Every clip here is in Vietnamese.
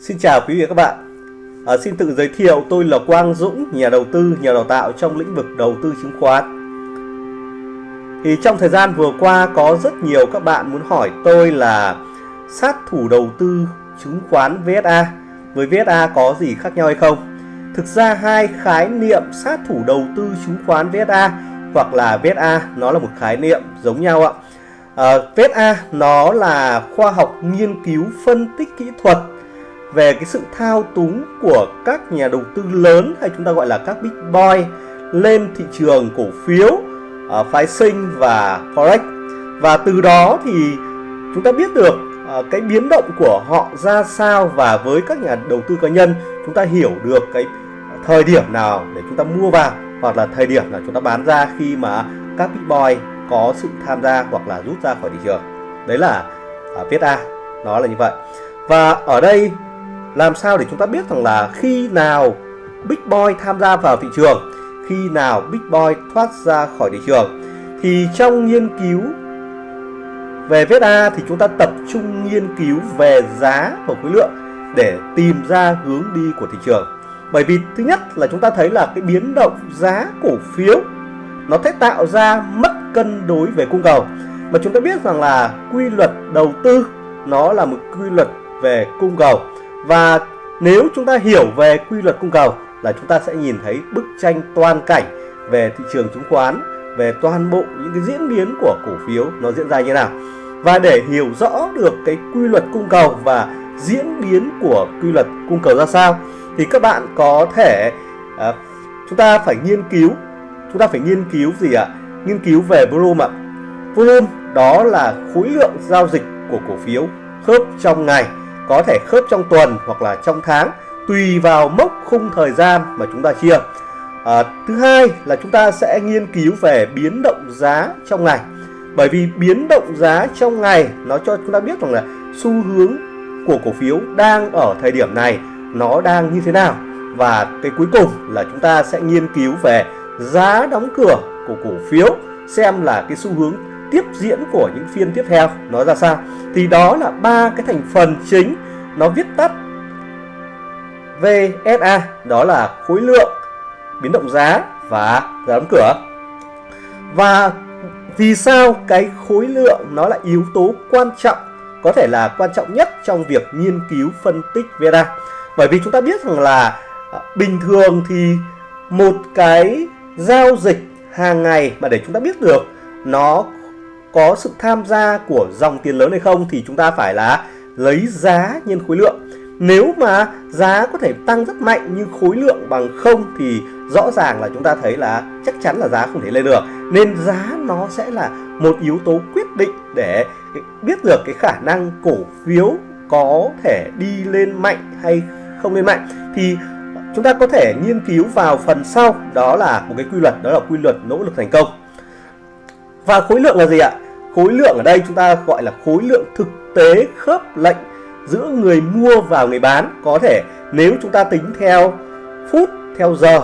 Xin chào quý vị và các bạn. À, Xin tự giới thiệu tôi là Quang Dũng, nhà đầu tư, nhà đào tạo trong lĩnh vực đầu tư chứng khoán. Thì trong thời gian vừa qua có rất nhiều các bạn muốn hỏi tôi là sát thủ đầu tư chứng khoán VSA với VSA có gì khác nhau hay không? Thực ra hai khái niệm sát thủ đầu tư chứng khoán VSA hoặc là VSA nó là một khái niệm giống nhau ạ. À, VSA nó là khoa học nghiên cứu phân tích kỹ thuật về cái sự thao túng của các nhà đầu tư lớn hay chúng ta gọi là các big boy lên thị trường cổ phiếu, à, uh, phái sinh và forex. Và từ đó thì chúng ta biết được uh, cái biến động của họ ra sao và với các nhà đầu tư cá nhân chúng ta hiểu được cái thời điểm nào để chúng ta mua vào hoặc là thời điểm nào chúng ta bán ra khi mà các big boy có sự tham gia hoặc là rút ra khỏi thị trường. Đấy là uh, viết A nó là như vậy. Và ở đây làm sao để chúng ta biết rằng là khi nào Big Boy tham gia vào thị trường, khi nào Big Boy thoát ra khỏi thị trường? Thì trong nghiên cứu về VSA thì chúng ta tập trung nghiên cứu về giá và khối lượng để tìm ra hướng đi của thị trường. Bởi vì thứ nhất là chúng ta thấy là cái biến động giá cổ phiếu, nó sẽ tạo ra mất cân đối về cung cầu. Mà chúng ta biết rằng là quy luật đầu tư, nó là một quy luật về cung cầu và nếu chúng ta hiểu về quy luật cung cầu là chúng ta sẽ nhìn thấy bức tranh toàn cảnh về thị trường chứng khoán, về toàn bộ những cái diễn biến của cổ phiếu nó diễn ra như nào. Và để hiểu rõ được cái quy luật cung cầu và diễn biến của quy luật cung cầu ra sao thì các bạn có thể à, chúng ta phải nghiên cứu chúng ta phải nghiên cứu gì ạ? Nghiên cứu về volume ạ. Volume đó là khối lượng giao dịch của cổ phiếu khớp trong ngày có thể khớp trong tuần hoặc là trong tháng tùy vào mốc khung thời gian mà chúng ta chia. À, thứ hai là chúng ta sẽ nghiên cứu về biến động giá trong ngày. Bởi vì biến động giá trong ngày nó cho chúng ta biết rằng là xu hướng của cổ phiếu đang ở thời điểm này nó đang như thế nào. Và cái cuối cùng là chúng ta sẽ nghiên cứu về giá đóng cửa của cổ phiếu xem là cái xu hướng tiếp diễn của những phiên tiếp theo nó ra sao. Thì đó là ba cái thành phần chính nó viết tắt VSA đó là khối lượng biến động giá và giá đóng cửa. Và vì sao cái khối lượng nó là yếu tố quan trọng, có thể là quan trọng nhất trong việc nghiên cứu phân tích VSA bởi vì chúng ta biết rằng là à, bình thường thì một cái giao dịch hàng ngày mà để chúng ta biết được nó có sự tham gia của dòng tiền lớn hay không thì chúng ta phải là lấy giá nhân khối lượng. Nếu mà giá có thể tăng rất mạnh nhưng khối lượng bằng không thì rõ ràng là chúng ta thấy là chắc chắn là giá không thể lên được. Nên giá nó sẽ là một yếu tố quyết định để biết được cái khả năng cổ phiếu có thể đi lên mạnh hay không lên mạnh. Thì chúng ta có thể nghiên cứu vào phần sau, đó là một cái quy luật, đó là quy luật nỗ lực thành công. Và khối lượng là gì ạ? Khối lượng ở đây chúng ta gọi là khối lượng thực tế khớp lệnh giữa người mua và người bán. Có thể nếu chúng ta tính theo phút, theo giờ,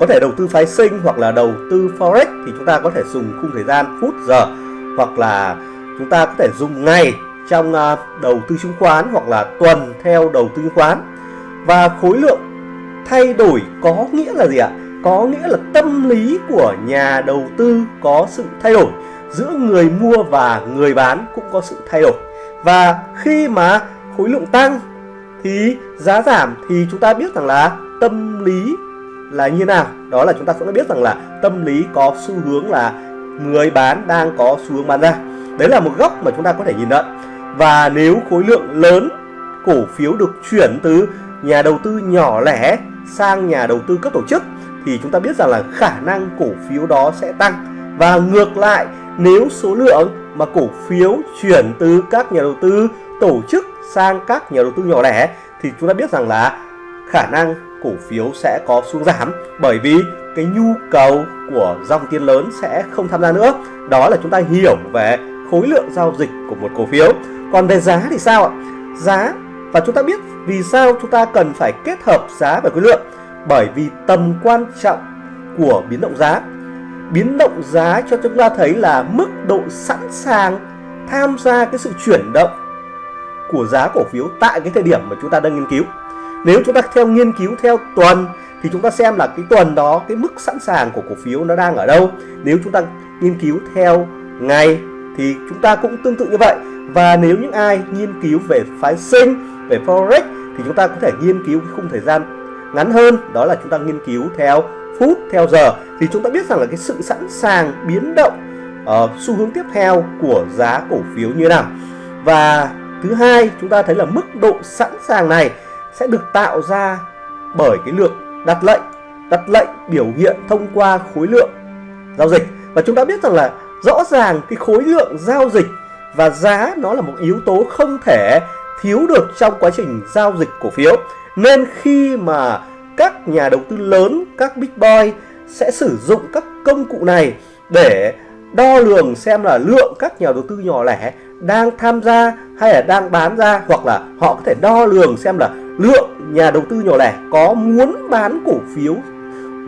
có thể đầu tư phái sinh hoặc là đầu tư forex thì chúng ta có thể dùng khung thời gian phút, giờ hoặc là chúng ta có thể dùng ngày trong à, đầu tư chứng khoán hoặc là tuần theo đầu tư chứng khoán. Và khối lượng thay đổi có nghĩa là gì ạ? Có nghĩa là tâm lý của nhà đầu tư có sự thay đổi. Giữa người mua và người bán cũng có sự thay đổi và khi mà khối lượng tăng thì giá giảm thì chúng ta biết rằng là tâm lý là như nào. Đó là chúng ta sẽ biết rằng là tâm lý có xu hướng là người bán đang có xu hướng bán ra. Đấy là một góc mà chúng ta có thể nhìn nhận và nếu khối lượng lớn cổ phiếu được chuyển từ nhà đầu tư nhỏ lẻ sang nhà đầu tư cấp tổ chức thì chúng ta biết rằng là khả năng cổ phiếu đó sẽ tăng. Và ngược lại, nếu số lượng mà cổ phiếu chuyển từ các nhà đầu tư tổ chức sang các nhà đầu tư nhỏ lẻ thì chúng ta biết rằng là khả năng cổ phiếu sẽ có xuống giảm bởi vì cái nhu cầu của dòng tiền lớn sẽ không tham gia nữa. Đó là chúng ta hiểu về khối lượng giao dịch của một cổ phiếu. Còn về giá thì sao ạ? Giá, và chúng ta biết vì sao chúng ta cần phải kết hợp giá và khối lượng? Bởi vì tầm quan trọng của biến động giá biến động giá cho chúng ta thấy là mức độ sẵn sàng tham gia cái sự chuyển động của giá cổ phiếu tại cái thời điểm mà chúng ta đang nghiên cứu. Nếu chúng ta theo nghiên cứu theo tuần thì chúng ta xem là cái tuần đó cái mức sẵn sàng của cổ phiếu nó đang ở đâu. Nếu chúng ta nghiên cứu theo ngày thì chúng ta cũng tương tự như vậy. Và nếu những ai nghiên cứu về phái sinh, về forex thì chúng ta có thể nghiên cứu cái khung thời gian ngắn hơn đó là chúng ta nghiên cứu theo phút theo giờ. Thì chúng ta biết rằng là cái sự sẵn sàng biến động uh, xu hướng tiếp theo của giá cổ phiếu như nào. Và thứ hai chúng ta thấy là mức độ sẵn sàng này sẽ được tạo ra bởi cái lượng đặt lệnh đặt lệnh biểu hiện thông qua khối lượng giao dịch. Và chúng ta biết rằng là rõ ràng cái khối lượng giao dịch và giá nó là một yếu tố không thể thiếu được trong quá trình giao dịch cổ phiếu nên khi mà các nhà đầu tư lớn, các big boy sẽ sử dụng các công cụ này để đo lường xem là lượng các nhà đầu tư nhỏ lẻ đang tham gia hay là đang bán ra, hoặc là họ có thể đo lường xem là lượng nhà đầu tư nhỏ lẻ có muốn bán cổ phiếu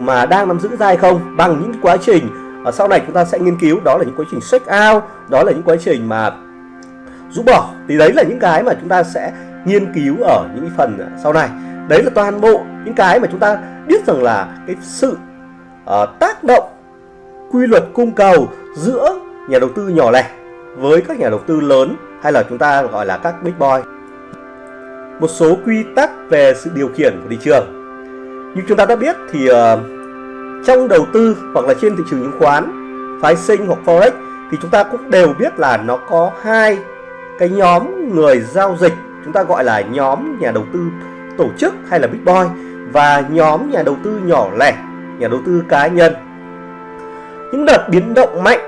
mà đang nắm giữ ra hay không bằng những quá trình. Ở sau này chúng ta sẽ nghiên cứu, đó là những quá trình check out, đó là những quá trình mà rũ bỏ. Thì đấy là những cái mà chúng ta sẽ nghiên cứu ở những phần sau này. Đấy là toàn bộ những cái mà chúng ta biết rằng là cái sự uh, tác động quy luật cung cầu giữa nhà đầu tư nhỏ lẻ với các nhà đầu tư lớn hay là chúng ta gọi là các big boy. Một số quy tắc về sự điều khiển của thị trường. Như chúng ta đã biết thì uh, trong đầu tư hoặc là trên thị trường chứng khoán phái sinh hoặc forex thì chúng ta cũng đều biết là nó có hai cái nhóm người giao dịch chúng ta gọi là nhóm nhà đầu tư tổ chức hay là big boy và nhóm nhà đầu tư nhỏ lẻ nhà đầu tư cá nhân. Những đợt biến động mạnh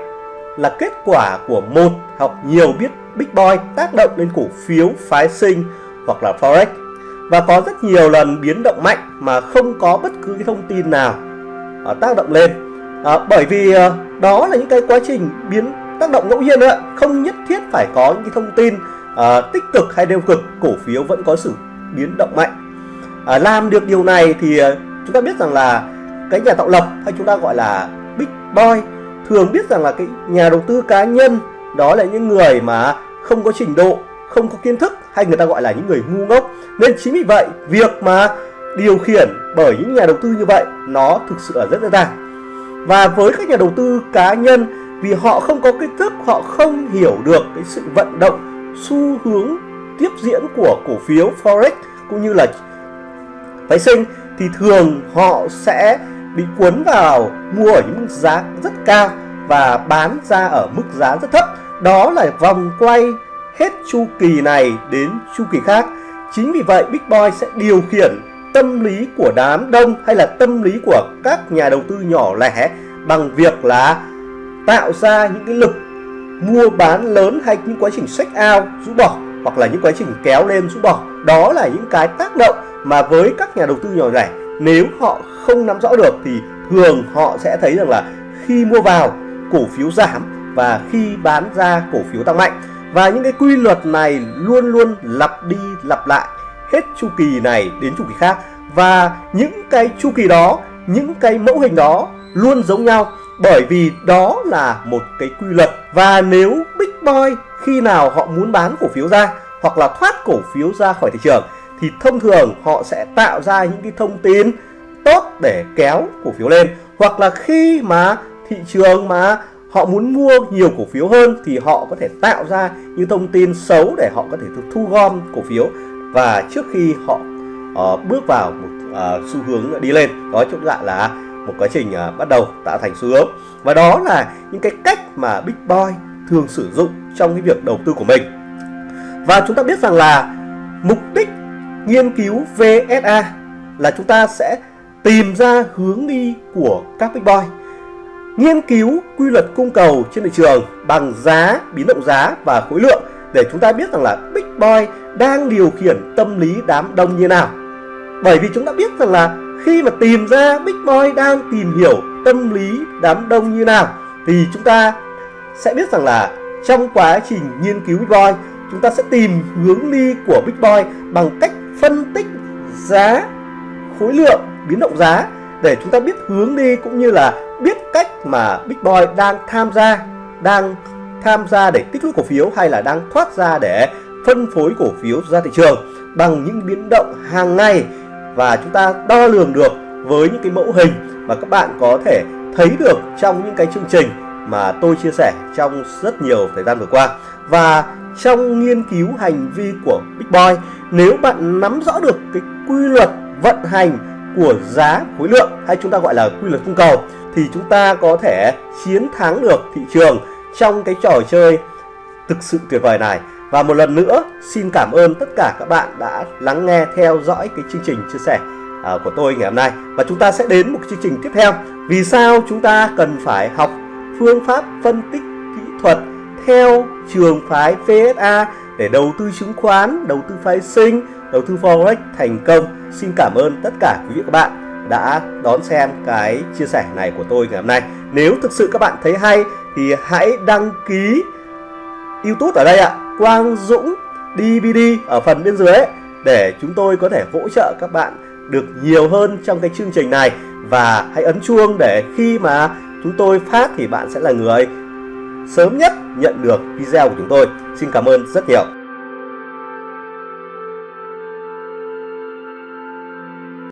là kết quả của một hoặc nhiều biết big boy tác động lên cổ phiếu phái sinh hoặc là forex. Và có rất nhiều lần biến động mạnh mà không có bất cứ cái thông tin nào uh, tác động lên. Uh, bởi vì uh, đó là những cái quá trình biến tác động ngẫu nhiên nữa không nhất thiết phải có những cái thông tin à, tích cực hay tiêu cực cổ phiếu vẫn có sự biến động mạnh. À, làm được điều này thì à, chúng ta biết rằng là cái nhà tạo lập hay chúng ta gọi là big boy thường biết rằng là cái nhà đầu tư cá nhân đó là những người mà không có trình độ không có kiến thức hay người ta gọi là những người ngu ngốc. Nên chính vì vậy việc mà điều khiển bởi những nhà đầu tư như vậy nó thực sự là rất dễ dàng. Và với các nhà đầu tư cá nhân vì họ không có kiến thức họ không hiểu được cái sự vận động xu hướng tiếp diễn của cổ phiếu forex cũng như là phái sinh thì thường họ sẽ bị cuốn vào mua ở những mức giá rất cao và bán ra ở mức giá rất thấp. Đó là vòng quay hết chu kỳ này đến chu kỳ khác. Chính vì vậy Big Boy sẽ điều khiển tâm lý của đám đông hay là tâm lý của các nhà đầu tư nhỏ lẻ bằng việc là tạo ra những cái lực mua bán lớn hay những quá trình sách ao rũ bỏ, hoặc là những quá trình kéo lên, rũ bỏ. Đó là những cái tác động mà với các nhà đầu tư nhỏ lẻ nếu họ không nắm rõ được thì thường họ sẽ thấy rằng là khi mua vào, cổ phiếu giảm và khi bán ra, cổ phiếu tăng mạnh. Và những cái quy luật này luôn luôn lặp đi lặp lại hết chu kỳ này đến chu kỳ khác. Và những cái chu kỳ đó, những cái mẫu hình đó luôn giống nhau bởi vì đó là một cái quy luật. Và nếu Big Boy khi nào họ muốn bán cổ phiếu ra hoặc là thoát cổ phiếu ra khỏi thị trường thì thông thường họ sẽ tạo ra những cái thông tin tốt để kéo cổ phiếu lên. Hoặc là khi mà thị trường mà họ muốn mua nhiều cổ phiếu hơn thì họ có thể tạo ra những thông tin xấu để họ có thể thu gom cổ phiếu. Và trước khi họ uh, bước vào một uh, xu hướng đi lên đó chúng lại là một quá trình à, bắt đầu tạo thành xu hướng và đó là những cái cách mà Big Boy thường sử dụng trong cái việc đầu tư của mình và chúng ta biết rằng là mục đích nghiên cứu VSA là chúng ta sẽ tìm ra hướng đi của các Big Boy nghiên cứu quy luật cung cầu trên thị trường bằng giá, biến động giá và khối lượng để chúng ta biết rằng là Big Boy đang điều khiển tâm lý đám đông như nào. Bởi vì chúng ta biết rằng là khi mà tìm ra Big Boy đang tìm hiểu tâm lý đám đông như nào thì chúng ta sẽ biết rằng là trong quá trình nghiên cứu Big Boy chúng ta sẽ tìm hướng đi của Big Boy bằng cách phân tích giá, khối lượng, biến động giá để chúng ta biết hướng đi cũng như là biết cách mà Big Boy đang tham gia đang tham gia để tích lũy cổ phiếu hay là đang thoát ra để phân phối cổ phiếu ra thị trường bằng những biến động hàng ngày và chúng ta đo lường được với những cái mẫu hình mà các bạn có thể thấy được trong những cái chương trình mà tôi chia sẻ trong rất nhiều thời gian vừa qua. Và trong nghiên cứu hành vi của Big Boy, nếu bạn nắm rõ được cái quy luật vận hành của giá khối lượng hay chúng ta gọi là quy luật cung cầu, thì chúng ta có thể chiến thắng được thị trường trong cái trò chơi thực sự tuyệt vời này và một lần nữa xin cảm ơn tất cả các bạn đã lắng nghe theo dõi cái chương trình chia sẻ à, của tôi ngày hôm nay và chúng ta sẽ đến một chương trình tiếp theo vì sao chúng ta cần phải học phương pháp phân tích kỹ thuật theo trường phái VSA để đầu tư chứng khoán, đầu tư phái sinh, đầu tư forex thành công. Xin cảm ơn tất cả quý vị các bạn đã đón xem cái chia sẻ này của tôi ngày hôm nay. Nếu thực sự các bạn thấy hay thì hãy đăng ký YouTube ở đây ạ, Quang Dũng DVD ở phần bên dưới để chúng tôi có thể hỗ trợ các bạn được nhiều hơn trong cái chương trình này và hãy ấn chuông để khi mà chúng tôi phát thì bạn sẽ là người sớm nhất nhận được video của chúng tôi. Xin cảm ơn rất nhiều.